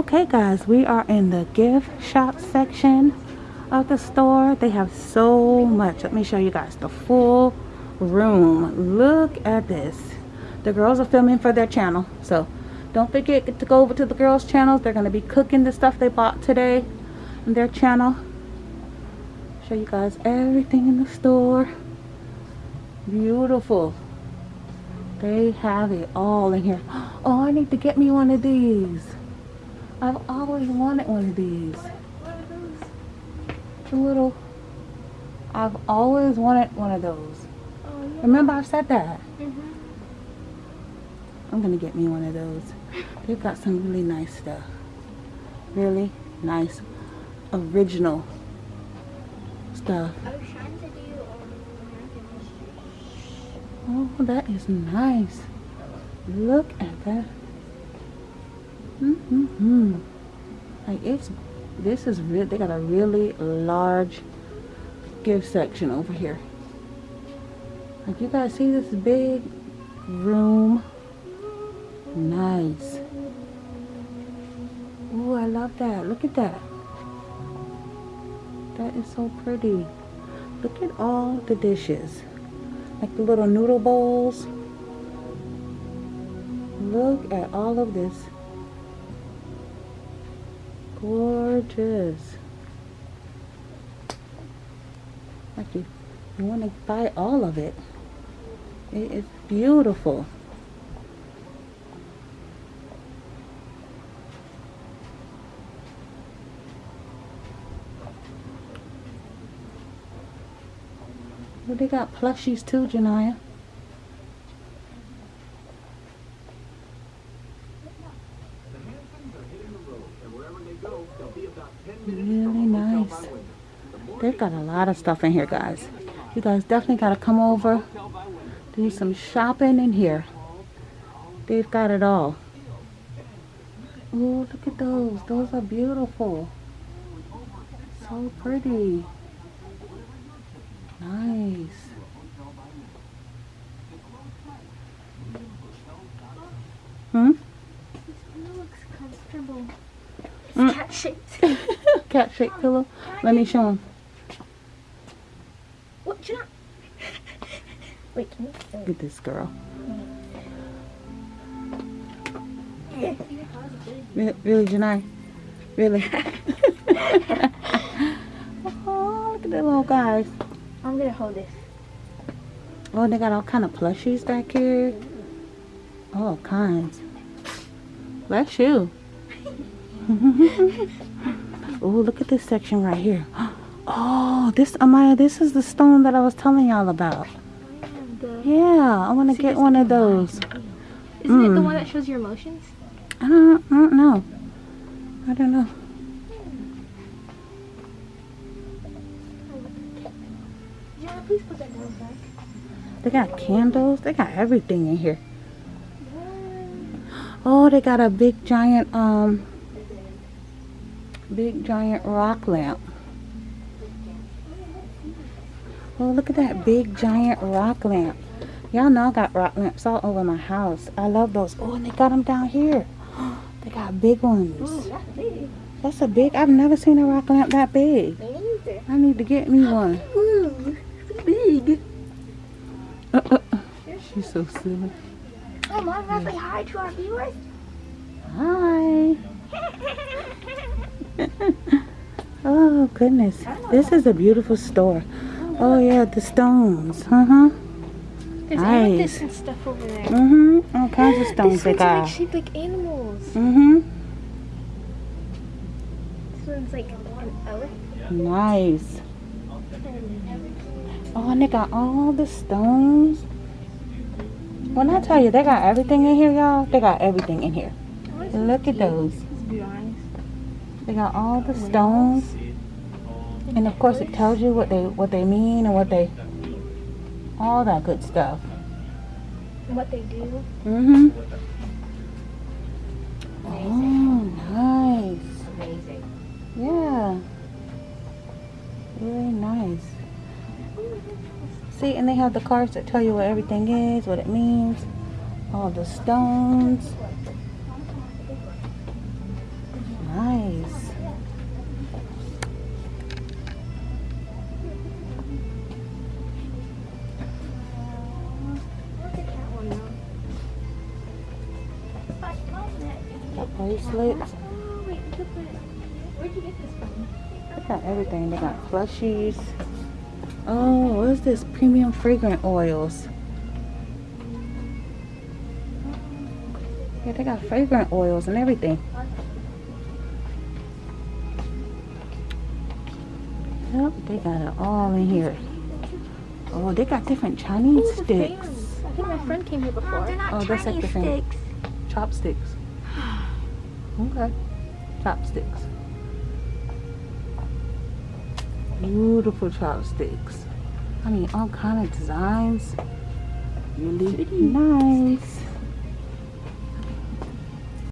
guys, we are in the gift shop section of the store. They have so much. Let me show you guys the full room. Look at this. The girls are filming for their channel. So don't forget to go over to the girls' channels. They're going to be cooking the stuff they bought today on their channel. Show you guys everything in the store. Beautiful. They have it all in here. Oh, I need to get me one of these. I've always wanted one of these. The little, I've always wanted one of those. Oh, yeah. Remember I've said that? Mhm. I'm gonna get me one of those. They've got some really nice stuff. Really nice, original stuff. To. Oh, that is nice. Look at that. Mm-hmm. Like it's, this is real. They got a really large gift section over here. Like you guys see this big room. Nice. Oh, I love that. Look at that. That is so pretty. Look at all the dishes. Like the little noodle bowls. Look at all of this. Gorgeous. Like you, you want to buy all of it. It is beautiful. Well, they got plushies too, Janaya. Really nice. They've got a lot of stuff in here, guys. You guys definitely got to come over, do some shopping in here. They've got it all. Oh, look at those. Those are beautiful. So pretty. Nice. Hmm? This pillow looks comfortable. Mm. It's cat shaped. Cat shaped pillow. Let me show him. What? I? Wait, can you? Look at this girl. Yeah. Really, Janai? Really? oh, look at the little guys. I'm gonna hold this. Oh, they got all kind of plushies back here. All kinds. Bless you. oh, look at this section right here. Oh, this, Amaya, this is the stone that I was telling y'all about. Yeah, I want to get one of those. Isn't it the Mm. one that shows your emotions? I don't, I don't know. I don't know. Yeah, please put that down back. They got candles. They got everything in here. Oh, they got a big giant, um, big giant rock lamp. Oh, look at that big giant rock lamp. Y'all know I got rock lamps all over my house. I love those. Oh, and they got them down here. They got big Ooh, ones. that's big. That's a big, I've never seen a rock lamp that big. I need to get me one. Ooh, big. Uh, uh, uh. She's so silly. Oh, Mom, to say hi to our viewers? Oh goodness, this is a beautiful store. Oh yeah, the stones. Uh huh. There's Nice. amethyst and stuff over there. Mhm. All kinds of stones they one's like got. shaped like animals. Mhm. This one's like an elephant. Nice. Oh, and they got all the stones. When I tell you they got everything in here, y'all, they got everything in here. Look at those. Let's be honest. They got all the stones, and of course it tells you what they what they mean and what they, all that good stuff. What they do. mm-hmm Oh, nice. Amazing. Yeah. Really nice. See, and they have the cards that tell you what everything is, what it means, all the stones. From? They got everything. They got plushies. Oh, what is this? Premium fragrant oils. Yeah, they got fragrant oils and everything. Yep, they got it all in here. Oh, they got different Chinese Ooh, sticks. fans. I think my friend came here before. they're not Oh, that's like Chinese sticks. Chopsticks. Okay. Chopsticks. Beautiful chopsticks. I mean, all kind of designs. Really nice.